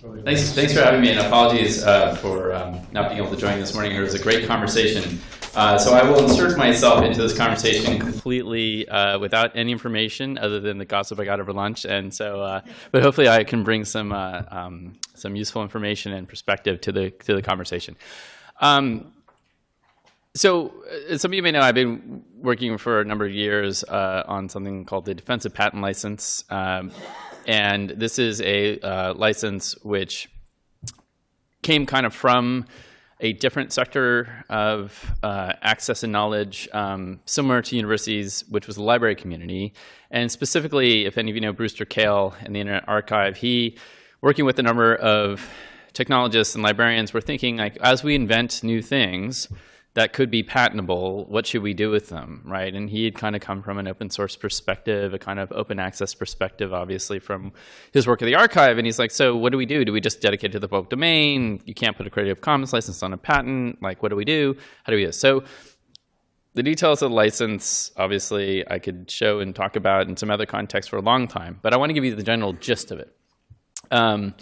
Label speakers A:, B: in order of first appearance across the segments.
A: Thanks, thanks for having me, and apologies uh, for um, not being able to join this morning. It was a great conversation. Uh, so I will insert myself into this conversation completely uh, without any information other than the gossip I got over lunch. And so, uh, but hopefully, I can bring some uh, um, some useful information and perspective to the to the conversation. Um, so, as uh, some of you may know, I've been working for a number of years on something called the Defensive Patent License. And this is a uh, license which came kind of from a different sector of uh, access and knowledge, um, similar to universities, which was the library community. And specifically, if any of you know Brewster Kahle and the Internet Archive, he, working with a number of technologists and librarians, were thinking like, as we invent new things, that could be patentable, what should we do with them, right? And he had kind of come from an open source perspective, a kind of open access perspective, obviously from his work at the archive. And he's like, so what do we do? Do we just dedicate to the public domain? You can't put a Creative Commons license on a patent. Like, what do we do? How do we do this? So the details of the license, obviously, I could show and talk about in some other context for a long time, but I want to give you the general gist of it. Um,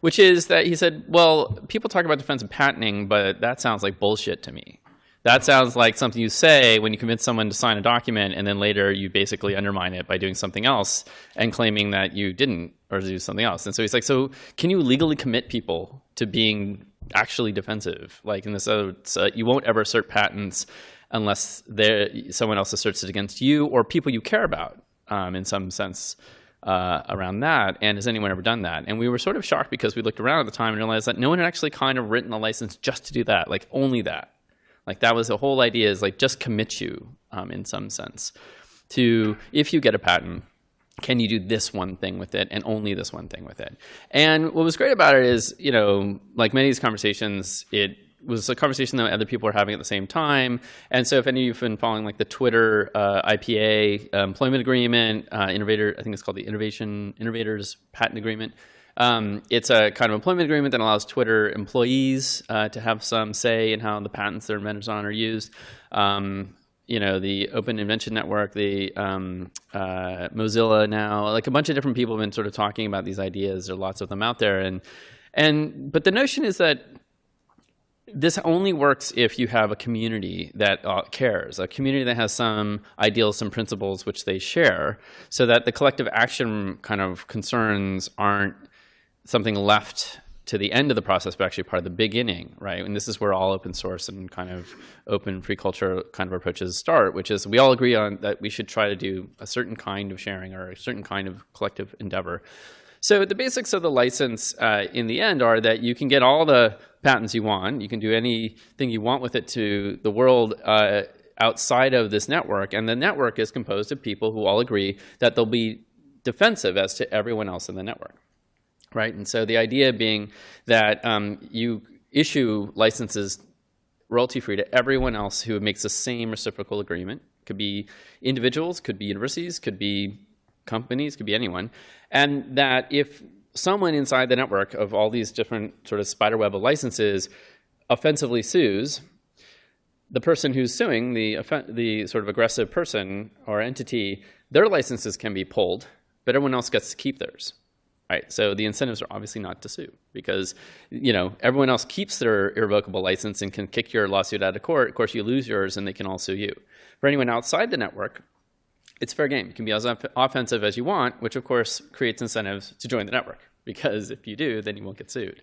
A: which is that he said, well, people talk about defensive patenting, but that sounds like bullshit to me. That sounds like something you say when you convince someone to sign a document and then later you basically undermine it by doing something else and claiming that you didn't or do something else. And so he's like, so can you legally commit people to being actually defensive? Like in this, uh, you won't ever assert patents unless there someone else asserts it against you or people you care about um, in some sense. Uh, around that, and has anyone ever done that? And we were sort of shocked because we looked around at the time and realized that no one had actually kind of written a license just to do that, like only that. Like that was the whole idea is like just commit you um, in some sense to if you get a patent, can you do this one thing with it and only this one thing with it? And what was great about it is, you know, like many of these conversations, it was a conversation that other people were having at the same time. And so if any of you have been following like the Twitter uh, IPA uh, employment agreement, uh, innovator, I think it's called the Innovation Innovators Patent Agreement, um, it's a kind of employment agreement that allows Twitter employees uh, to have some say in how the patents they're invented on are used. Um, you know, the Open Invention Network, the um, uh, Mozilla now, like a bunch of different people have been sort of talking about these ideas. There are lots of them out there. And, and, but the notion is that this only works if you have a community that uh, cares, a community that has some ideals, some principles which they share, so that the collective action kind of concerns aren't something left to the end of the process, but actually part of the beginning, right? And this is where all open source and kind of open free culture kind of approaches start, which is we all agree on that we should try to do a certain kind of sharing or a certain kind of collective endeavor. So the basics of the license uh, in the end are that you can get all the patents you want. You can do anything you want with it to the world uh, outside of this network. And the network is composed of people who all agree that they'll be defensive as to everyone else in the network right? And so the idea being that um, you issue licenses royalty-free to everyone else who makes the same reciprocal agreement. Could be individuals, could be universities, could be companies, could be anyone. And that if someone inside the network of all these different sort of spider web of licenses offensively sues, the person who's suing, the, the sort of aggressive person or entity, their licenses can be pulled, but everyone else gets to keep theirs right? So the incentives are obviously not to sue because, you know, everyone else keeps their irrevocable license and can kick your lawsuit out of court. Of course, you lose yours and they can all sue you. For anyone outside the network, it's fair game. You can be as offensive as you want, which of course creates incentives to join the network because if you do, then you won't get sued.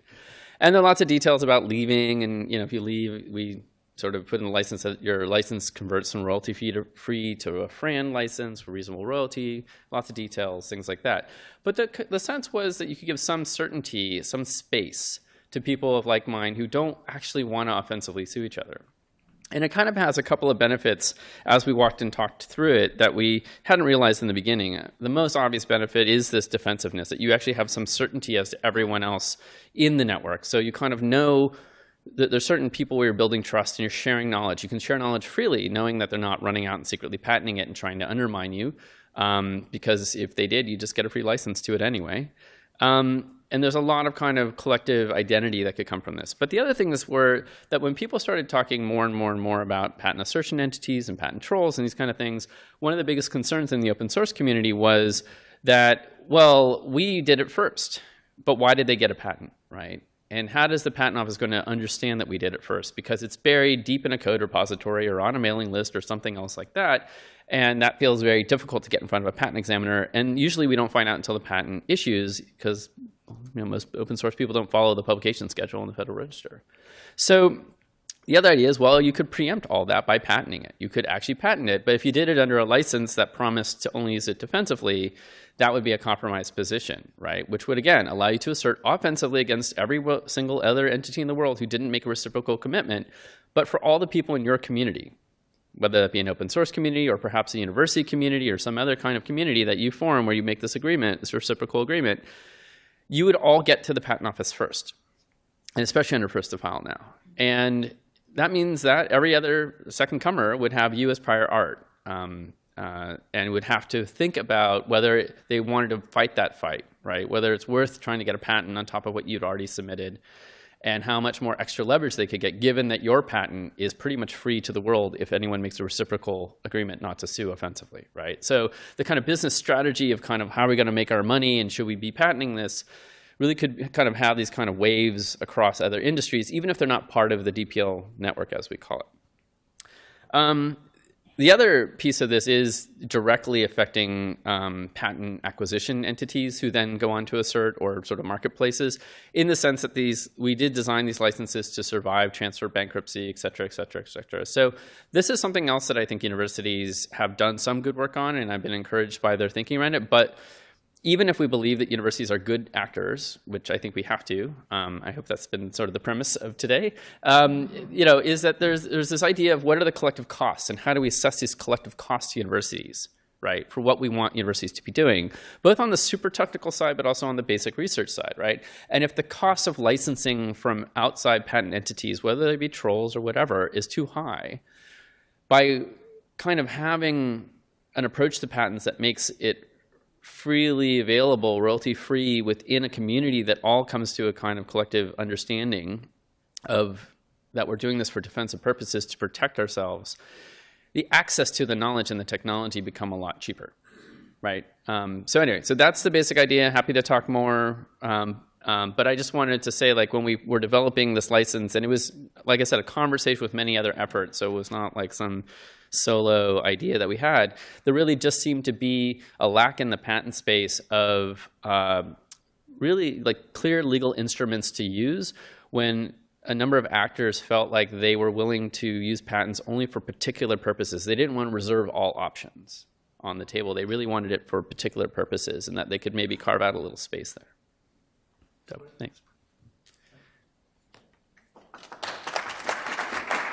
A: And there are lots of details about leaving and, you know, if you leave, we sort of put in a license that your license converts from royalty fee to free to a FRAND license for reasonable royalty, lots of details, things like that. But the, the sense was that you could give some certainty, some space to people of like mind who don't actually want to offensively sue each other. And it kind of has a couple of benefits as we walked and talked through it that we hadn't realized in the beginning. The most obvious benefit is this defensiveness, that you actually have some certainty as to everyone else in the network. So you kind of know there's certain people where you're building trust and you're sharing knowledge. You can share knowledge freely, knowing that they're not running out and secretly patenting it and trying to undermine you. Um, because if they did, you just get a free license to it anyway. Um, and there's a lot of kind of collective identity that could come from this. But the other thing is were that when people started talking more and more and more about patent assertion entities and patent trolls and these kind of things, one of the biggest concerns in the open source community was that, well, we did it first but why did they get a patent, right? And how does the patent office going to understand that we did it first? Because it's buried deep in a code repository or on a mailing list or something else like that. And that feels very difficult to get in front of a patent examiner. And usually we don't find out until the patent issues because you know, most open source people don't follow the publication schedule in the Federal Register. So the other idea is, well, you could preempt all that by patenting it. You could actually patent it, but if you did it under a license that promised to only use it defensively, that would be a compromised position, right? Which would, again, allow you to assert offensively against every single other entity in the world who didn't make a reciprocal commitment, but for all the people in your community, whether that be an open source community or perhaps a university community or some other kind of community that you form where you make this agreement, this reciprocal agreement, you would all get to the patent office first, and especially under first to file now. And that means that every other second comer would have you as prior art um, uh, and would have to think about whether they wanted to fight that fight, right? Whether it's worth trying to get a patent on top of what you'd already submitted and how much more extra leverage they could get given that your patent is pretty much free to the world if anyone makes a reciprocal agreement not to sue offensively, right? So the kind of business strategy of kind of how are we going to make our money and should we be patenting this really could kind of have these kind of waves across other industries, even if they're not part of the DPL network, as we call it. Um, the other piece of this is directly affecting um, patent acquisition entities who then go on to assert or sort of marketplaces in the sense that these we did design these licenses to survive transfer bankruptcy, et cetera, et cetera, et cetera. So this is something else that I think universities have done some good work on and I've been encouraged by their thinking around it. But even if we believe that universities are good actors, which I think we have to, um, I hope that's been sort of the premise of today, um, you know, is that there's, there's this idea of what are the collective costs and how do we assess these collective costs to universities, right, for what we want universities to be doing, both on the super technical side, but also on the basic research side, right? And if the cost of licensing from outside patent entities, whether they be trolls or whatever, is too high, by kind of having an approach to patents that makes it freely available, royalty free within a community that all comes to a kind of collective understanding of that we're doing this for defensive purposes to protect ourselves, the access to the knowledge and the technology become a lot cheaper, right? Um, so anyway, so that's the basic idea. Happy to talk more. Um, um, but I just wanted to say, like, when we were developing this license, and it was, like I said, a conversation with many other efforts, so it was not like some solo idea that we had, there really just seemed to be a lack in the patent space of uh, really like clear legal instruments to use when a number of actors felt like they were willing to use patents only for particular purposes. They didn't want to reserve all options on the table. They really wanted it for particular purposes and that they could maybe carve out a little space there. So, thanks.